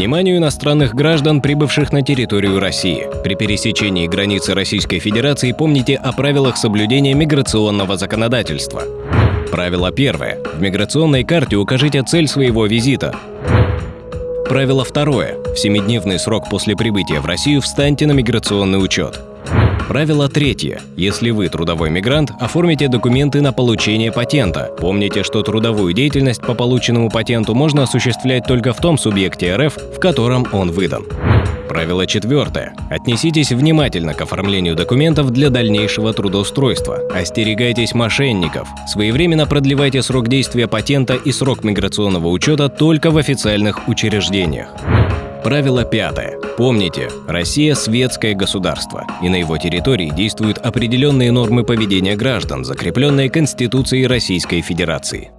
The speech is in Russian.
Вниманию иностранных граждан, прибывших на территорию России. При пересечении границы Российской Федерации помните о правилах соблюдения миграционного законодательства. Правило первое. В миграционной карте укажите цель своего визита. Правило второе. В семидневный срок после прибытия в Россию встаньте на миграционный учет. Правило третье. Если вы трудовой мигрант, оформите документы на получение патента. Помните, что трудовую деятельность по полученному патенту можно осуществлять только в том субъекте РФ, в котором он выдан. Правило четвертое. Отнеситесь внимательно к оформлению документов для дальнейшего трудоустройства. Остерегайтесь мошенников. Своевременно продлевайте срок действия патента и срок миграционного учета только в официальных учреждениях. Правило пятое. Помните, Россия – светское государство, и на его территории действуют определенные нормы поведения граждан, закрепленные Конституцией Российской Федерации.